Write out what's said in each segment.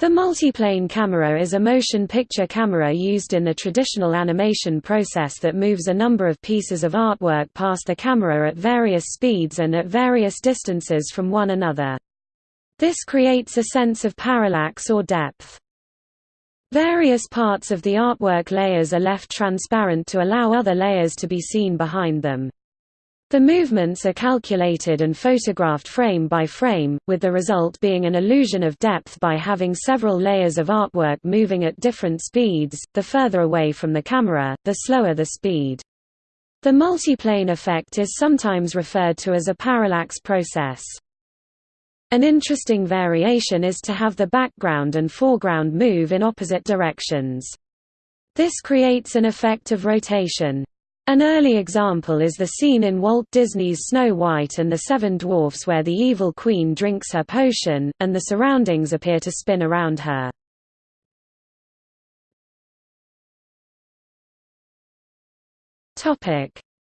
The multiplane camera is a motion picture camera used in the traditional animation process that moves a number of pieces of artwork past the camera at various speeds and at various distances from one another. This creates a sense of parallax or depth. Various parts of the artwork layers are left transparent to allow other layers to be seen behind them. The movements are calculated and photographed frame by frame, with the result being an illusion of depth by having several layers of artwork moving at different speeds, the further away from the camera, the slower the speed. The multiplane effect is sometimes referred to as a parallax process. An interesting variation is to have the background and foreground move in opposite directions. This creates an effect of rotation. An early example is the scene in Walt Disney's Snow White and the Seven Dwarfs where the evil queen drinks her potion, and the surroundings appear to spin around her.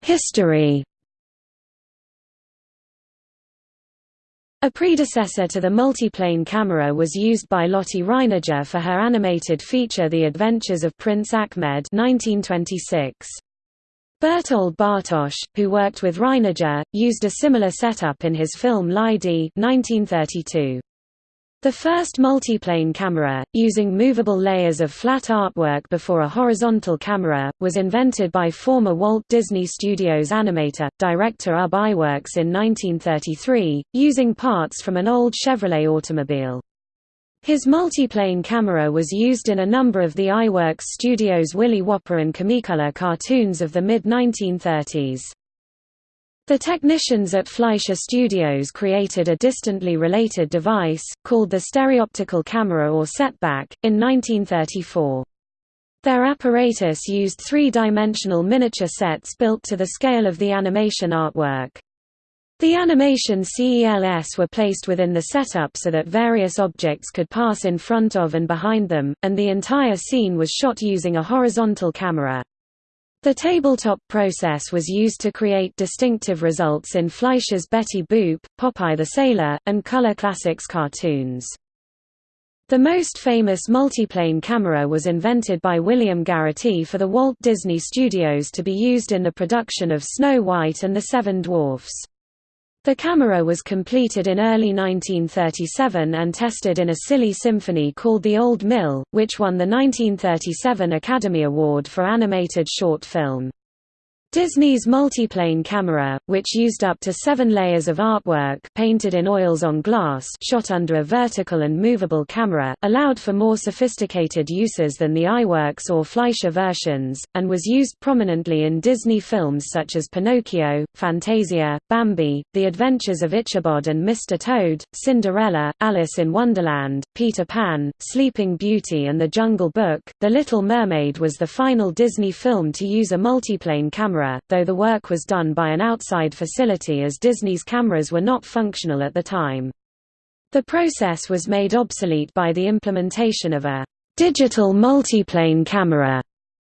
History A predecessor to the multiplane camera was used by Lotte Reiniger for her animated feature The Adventures of Prince Achmed 1926. Berthold Bartosch, who worked with Reiniger, used a similar setup in his film L'Idée 1932. The first multiplane camera, using movable layers of flat artwork before a horizontal camera, was invented by former Walt Disney Studios animator, director Ub Iwerks in 1933, using parts from an old Chevrolet automobile. His multiplane camera was used in a number of the Iwerks Studios' Willy Whopper and Comicolor cartoons of the mid-1930s. The technicians at Fleischer Studios created a distantly related device, called the stereoptical camera or setback, in 1934. Their apparatus used three-dimensional miniature sets built to the scale of the animation artwork. The animation CELS were placed within the setup so that various objects could pass in front of and behind them, and the entire scene was shot using a horizontal camera. The tabletop process was used to create distinctive results in Fleischer's Betty Boop, Popeye the Sailor, and Color Classics cartoons. The most famous multiplane camera was invented by William Garity for the Walt Disney Studios to be used in the production of Snow White and the Seven Dwarfs. The camera was completed in early 1937 and tested in a silly symphony called The Old Mill, which won the 1937 Academy Award for Animated Short Film. Disney's multiplane camera, which used up to seven layers of artwork painted in oils on glass shot under a vertical and movable camera, allowed for more sophisticated uses than the Iwerks or Fleischer versions, and was used prominently in Disney films such as Pinocchio, Fantasia, Bambi, The Adventures of Ichabod and Mr. Toad, Cinderella, Alice in Wonderland, Peter Pan, Sleeping Beauty and The Jungle Book. The Little Mermaid was the final Disney film to use a multiplane camera camera, though the work was done by an outside facility as Disney's cameras were not functional at the time. The process was made obsolete by the implementation of a digital multiplane camera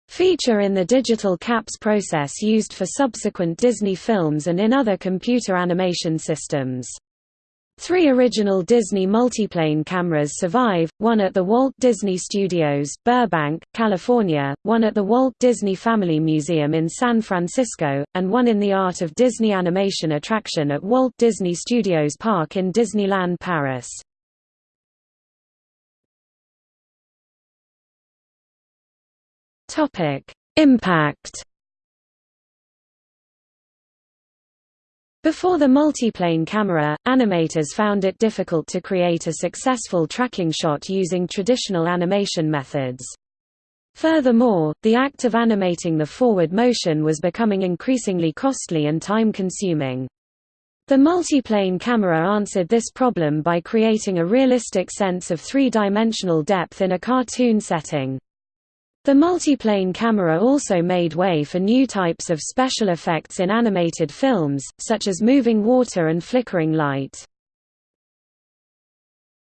feature in the digital CAPS process used for subsequent Disney films and in other computer animation systems. Three original Disney multiplane cameras survive, one at the Walt Disney Studios, Burbank, California, one at the Walt Disney Family Museum in San Francisco, and one in the Art of Disney Animation attraction at Walt Disney Studios Park in Disneyland Paris. Impact Before the multiplane camera, animators found it difficult to create a successful tracking shot using traditional animation methods. Furthermore, the act of animating the forward motion was becoming increasingly costly and time-consuming. The multiplane camera answered this problem by creating a realistic sense of three-dimensional depth in a cartoon setting. The multiplane camera also made way for new types of special effects in animated films, such as moving water and flickering light.